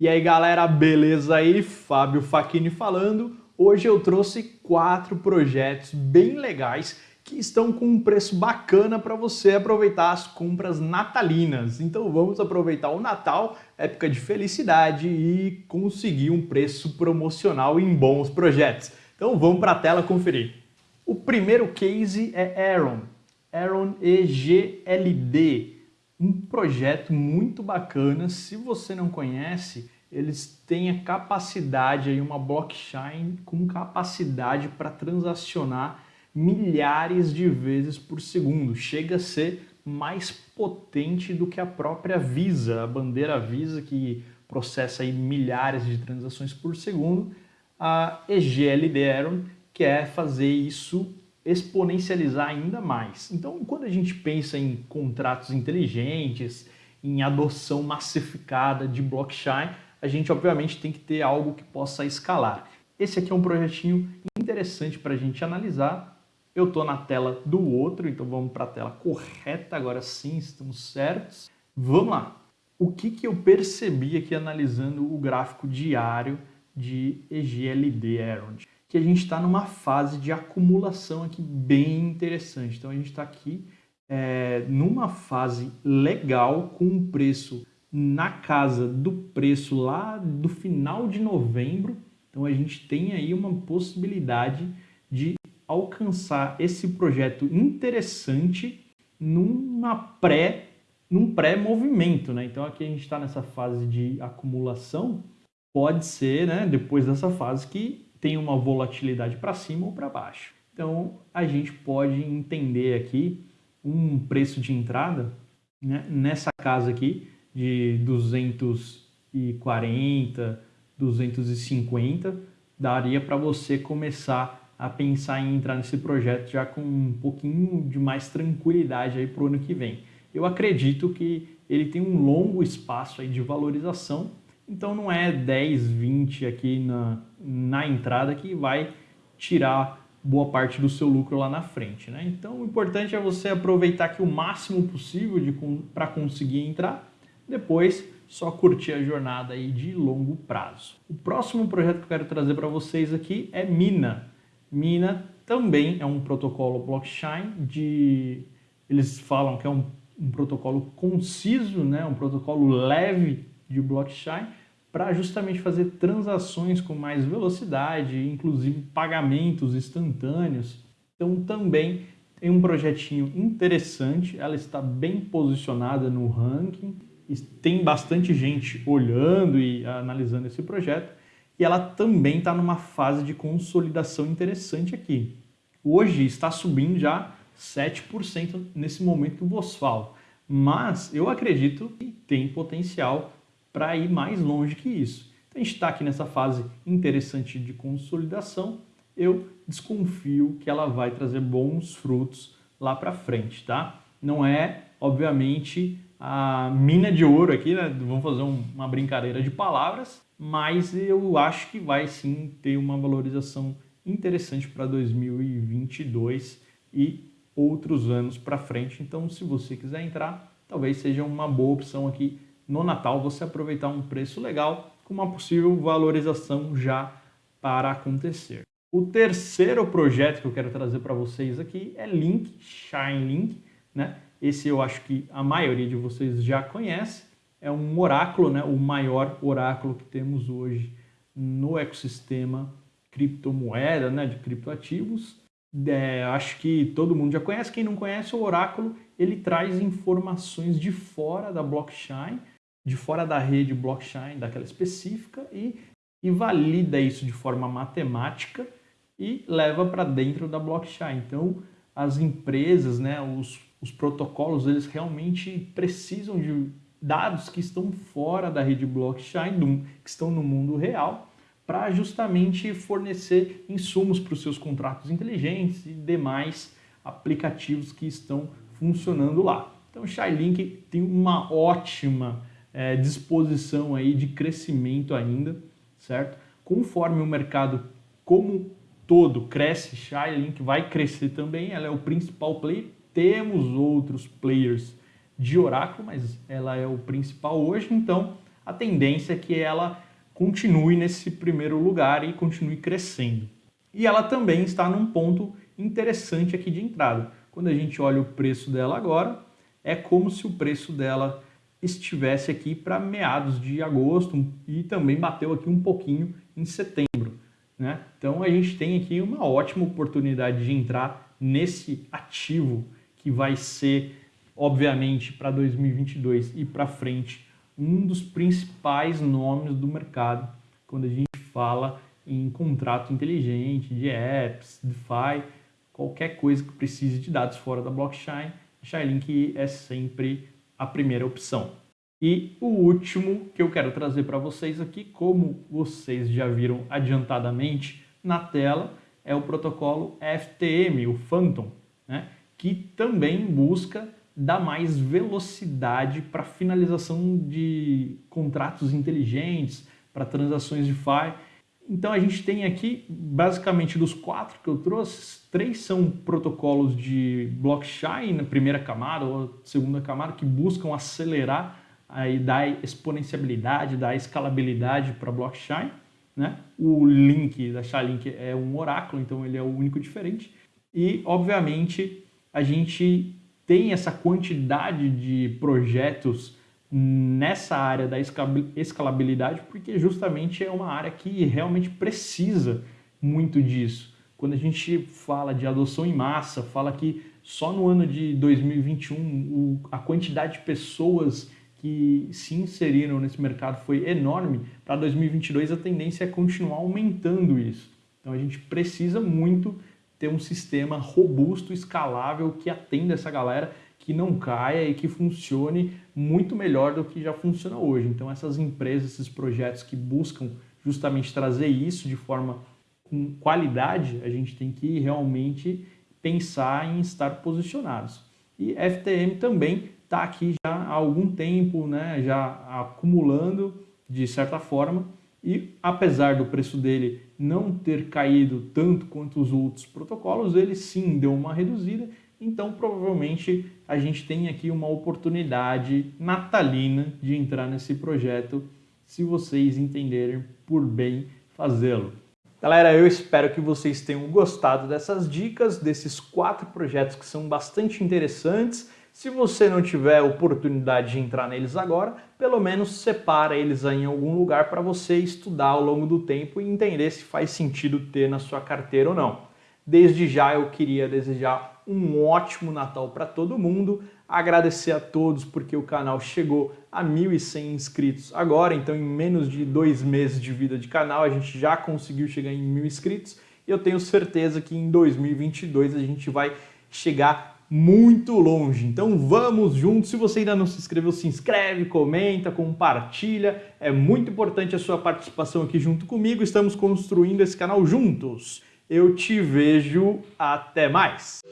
E aí galera, beleza aí? Fábio Facchini falando. Hoje eu trouxe quatro projetos bem legais que estão com um preço bacana para você aproveitar as compras natalinas. Então vamos aproveitar o Natal, época de felicidade e conseguir um preço promocional em bons projetos. Então vamos para a tela conferir. O primeiro case é Aaron, Aaron EGLD um projeto muito bacana. Se você não conhece, eles têm a capacidade, aí, uma blockchain com capacidade para transacionar milhares de vezes por segundo. Chega a ser mais potente do que a própria Visa, a bandeira Visa que processa aí milhares de transações por segundo. A EGLD Aaron quer fazer isso exponencializar ainda mais. Então, quando a gente pensa em contratos inteligentes, em adoção massificada de blockchain, a gente obviamente tem que ter algo que possa escalar. Esse aqui é um projetinho interessante para a gente analisar. Eu estou na tela do outro, então vamos para a tela correta, agora sim estamos certos. Vamos lá! O que, que eu percebi aqui analisando o gráfico diário de EGLD, Aaron? Que a gente está numa fase de acumulação aqui bem interessante. Então a gente está aqui é, numa fase legal com um preço na casa do preço lá do final de novembro. Então a gente tem aí uma possibilidade de alcançar esse projeto interessante numa pré num pré-movimento, né? Então aqui a gente está nessa fase de acumulação, pode ser, né, depois dessa fase que tem uma volatilidade para cima ou para baixo. Então a gente pode entender aqui um preço de entrada né, nessa casa aqui de 240, 250, daria para você começar a pensar em entrar nesse projeto já com um pouquinho de mais tranquilidade aí para o ano que vem. Eu acredito que ele tem um longo espaço aí de valorização então não é 10, 20 aqui na, na entrada que vai tirar boa parte do seu lucro lá na frente. Né? Então o importante é você aproveitar aqui o máximo possível para conseguir entrar, depois só curtir a jornada aí de longo prazo. O próximo projeto que eu quero trazer para vocês aqui é Mina. Mina também é um protocolo blockchain de... Eles falam que é um, um protocolo conciso, né? um protocolo leve de blockchain para justamente fazer transações com mais velocidade, inclusive pagamentos instantâneos. Então também tem um projetinho interessante, ela está bem posicionada no ranking, tem bastante gente olhando e analisando esse projeto, e ela também está numa fase de consolidação interessante aqui. Hoje está subindo já 7% nesse momento que eu vos falo, mas eu acredito que tem potencial para ir mais longe que isso. Então a gente está aqui nessa fase interessante de consolidação, eu desconfio que ela vai trazer bons frutos lá para frente, tá? Não é, obviamente, a mina de ouro aqui, né? Vamos fazer um, uma brincadeira de palavras, mas eu acho que vai sim ter uma valorização interessante para 2022 e outros anos para frente. Então, se você quiser entrar, talvez seja uma boa opção aqui no Natal você aproveitar um preço legal com uma possível valorização já para acontecer. O terceiro projeto que eu quero trazer para vocês aqui é Link, Shine Link, né? Esse eu acho que a maioria de vocês já conhece. É um oráculo, né? o maior oráculo que temos hoje no ecossistema criptomoeda, né? de criptoativos. É, acho que todo mundo já conhece. Quem não conhece, o oráculo ele traz informações de fora da blockchain de fora da rede blockchain daquela específica e, e valida isso de forma matemática e leva para dentro da blockchain. Então, as empresas, né, os, os protocolos, eles realmente precisam de dados que estão fora da rede blockchain, do, que estão no mundo real, para justamente fornecer insumos para os seus contratos inteligentes e demais aplicativos que estão funcionando lá. Então, o Shylink tem uma ótima é, disposição aí de crescimento ainda, certo? Conforme o mercado como todo cresce, Shylink vai crescer também, ela é o principal player. Temos outros players de Oracle, mas ela é o principal hoje, então a tendência é que ela continue nesse primeiro lugar e continue crescendo. E ela também está num ponto interessante aqui de entrada. Quando a gente olha o preço dela agora, é como se o preço dela estivesse aqui para meados de agosto e também bateu aqui um pouquinho em setembro. Né? Então a gente tem aqui uma ótima oportunidade de entrar nesse ativo que vai ser, obviamente, para 2022 e para frente, um dos principais nomes do mercado quando a gente fala em contrato inteligente, de apps, DeFi, qualquer coisa que precise de dados fora da blockchain, a Shylink é sempre a primeira opção. E o último que eu quero trazer para vocês aqui, como vocês já viram adiantadamente na tela, é o protocolo FTM, o Phantom, né? que também busca dar mais velocidade para finalização de contratos inteligentes, para transações de DeFi. Então a gente tem aqui, basicamente dos quatro que eu trouxe, três são protocolos de blockchain na primeira camada ou segunda camada que buscam acelerar aí dar exponenciabilidade, dar escalabilidade para blockchain. Né? O link da Chainlink é um oráculo, então ele é o único diferente. E, obviamente, a gente tem essa quantidade de projetos nessa área da escalabilidade, porque justamente é uma área que realmente precisa muito disso. Quando a gente fala de adoção em massa, fala que só no ano de 2021 o, a quantidade de pessoas que se inseriram nesse mercado foi enorme, para 2022 a tendência é continuar aumentando isso. Então a gente precisa muito ter um sistema robusto, escalável, que atenda essa galera, que não caia e que funcione muito melhor do que já funciona hoje. Então essas empresas, esses projetos que buscam justamente trazer isso de forma com qualidade, a gente tem que realmente pensar em estar posicionados. E FTM também está aqui já há algum tempo, né, já acumulando de certa forma, e apesar do preço dele não ter caído tanto quanto os outros protocolos, ele sim deu uma reduzida, então provavelmente a gente tem aqui uma oportunidade natalina de entrar nesse projeto, se vocês entenderem por bem fazê-lo. Galera, eu espero que vocês tenham gostado dessas dicas, desses quatro projetos que são bastante interessantes se você não tiver oportunidade de entrar neles agora, pelo menos separa eles em algum lugar para você estudar ao longo do tempo e entender se faz sentido ter na sua carteira ou não. Desde já eu queria desejar um ótimo Natal para todo mundo, agradecer a todos porque o canal chegou a 1.100 inscritos agora, então em menos de dois meses de vida de canal a gente já conseguiu chegar em mil inscritos e eu tenho certeza que em 2022 a gente vai chegar muito longe. Então vamos juntos. Se você ainda não se inscreveu, se inscreve, comenta, compartilha. É muito importante a sua participação aqui junto comigo. Estamos construindo esse canal juntos. Eu te vejo. Até mais!